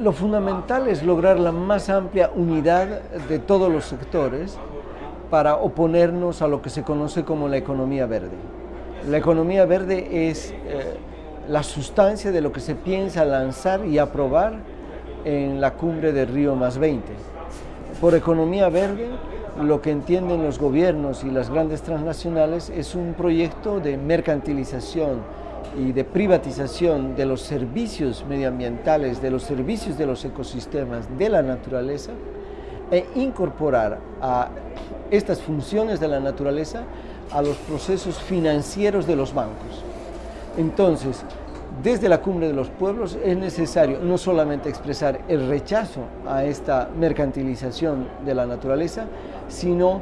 lo fundamental es lograr la más amplia unidad de todos los sectores para oponernos a lo que se conoce como la economía verde. La economía verde es eh, la sustancia de lo que se piensa lanzar y aprobar en la cumbre de Río más 20. Por economía verde, lo que entienden los gobiernos y las grandes transnacionales es un proyecto de mercantilización y de privatización de los servicios medioambientales, de los servicios de los ecosistemas, de la naturaleza, e incorporar a estas funciones de la naturaleza a los procesos financieros de los bancos. Entonces, desde la cumbre de los pueblos es necesario no solamente expresar el rechazo a esta mercantilización de la naturaleza, sino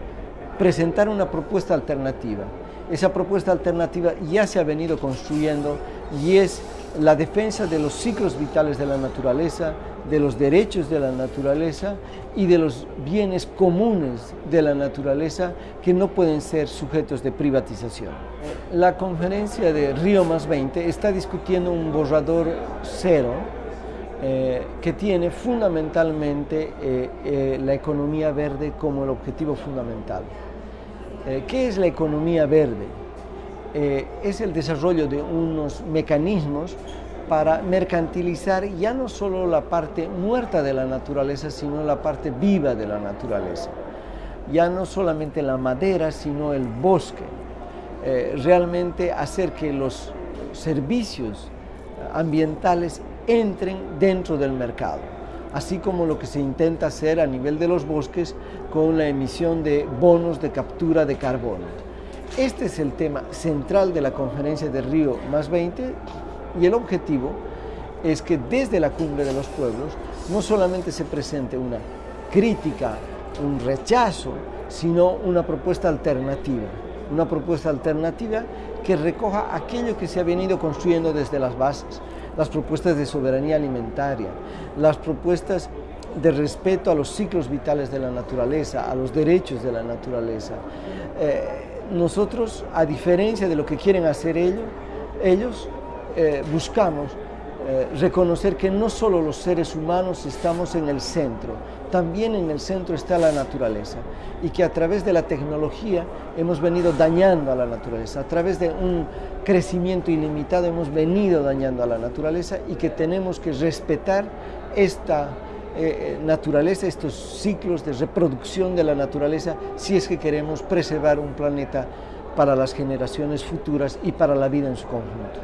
presentar una propuesta alternativa. Esa propuesta alternativa ya se ha venido construyendo y es la defensa de los ciclos vitales de la naturaleza, de los derechos de la naturaleza y de los bienes comunes de la naturaleza que no pueden ser sujetos de privatización. La conferencia de Río más 20 está discutiendo un borrador cero eh, que tiene fundamentalmente eh, eh, la economía verde como el objetivo fundamental. ¿Qué es la economía verde? es el desarrollo de unos mecanismos para mercantilizar ya no solo la parte muerta de la naturaleza, sino la parte viva de la naturaleza. Ya no solamente la madera, sino el bosque. Eh, realmente hacer que los servicios ambientales entren dentro del mercado, así como lo que se intenta hacer a nivel de los bosques con la emisión de bonos de captura de carbono. Este es el tema central de la conferencia de Río más 20 y el objetivo es que desde la cumbre de los pueblos no solamente se presente una crítica, un rechazo, sino una propuesta alternativa. Una propuesta alternativa que recoja aquello que se ha venido construyendo desde las bases, las propuestas de soberanía alimentaria, las propuestas de respeto a los ciclos vitales de la naturaleza, a los derechos de la naturaleza. Eh, nosotros, a diferencia de lo que quieren hacer ellos, ellos eh, buscamos eh, reconocer que no solo los seres humanos estamos en el centro, también en el centro está la naturaleza y que a través de la tecnología hemos venido dañando a la naturaleza, a través de un crecimiento ilimitado hemos venido dañando a la naturaleza y que tenemos que respetar esta eh, naturaleza, estos ciclos de reproducción de la naturaleza si es que queremos preservar un planeta para las generaciones futuras y para la vida en su conjunto.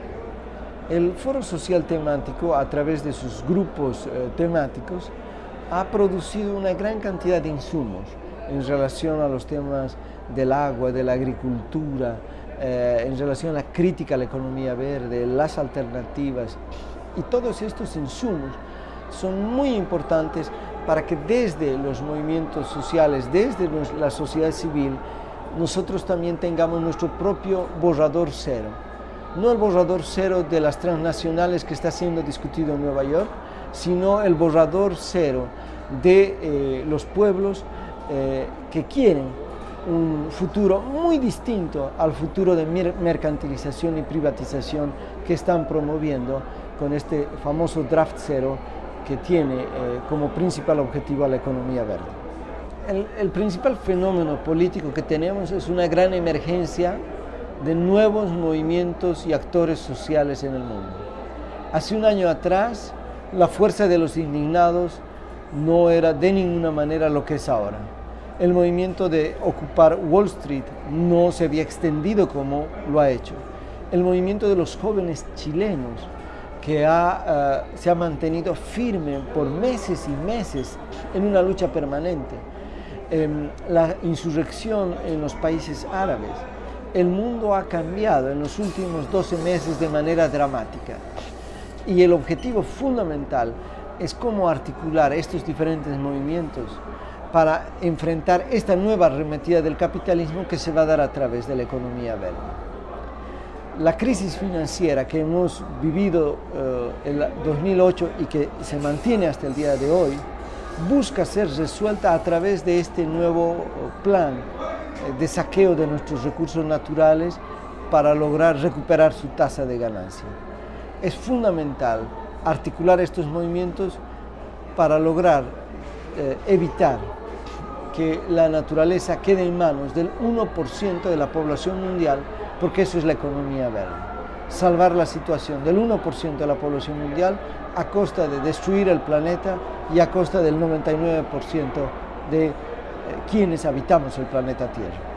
El Foro Social Temático, a través de sus grupos eh, temáticos, ha producido una gran cantidad de insumos en relación a los temas del agua, de la agricultura, eh, en relación a la crítica a la economía verde, las alternativas. Y todos estos insumos son muy importantes para que desde los movimientos sociales, desde la sociedad civil, nosotros también tengamos nuestro propio borrador cero no el borrador cero de las transnacionales que está siendo discutido en Nueva York, sino el borrador cero de eh, los pueblos eh, que quieren un futuro muy distinto al futuro de mercantilización y privatización que están promoviendo con este famoso draft cero que tiene eh, como principal objetivo la economía verde. el principal fenómeno político que tenemos es una gran emergencia de nuevos movimientos y actores sociales en el mundo. Hace un año atrás, la fuerza de los indignados no era de ninguna manera lo que es ahora. El movimiento de ocupar Wall Street no se había extendido como lo ha hecho. El movimiento de los jóvenes chilenos, que ha, eh, se ha mantenido firme por meses y meses en una lucha permanente. Em, la insurrección en los países árabes, el mundo ha cambiado en los últimos 12 meses de manera dramática y el objetivo fundamental es cómo articular estos diferentes movimientos para enfrentar esta nueva arremetida del capitalismo que se va a dar a través de la economía verde. La crisis financiera que hemos vivido eh, en 2008 y que se mantiene hasta el día de hoy busca ser resuelta a través de este nuevo plan de saqueo de nuestros recursos naturales para lograr recuperar su tasa de ganancia. Es fundamental articular estos movimientos para lograr eh, evitar que la naturaleza quede en manos del 1% de la población mundial, porque eso es la economía verde. Salvar la situación del 1% de la población mundial a costa de destruir el planeta y a costa del 99% de eh, quienes habitamos el planeta Tierra.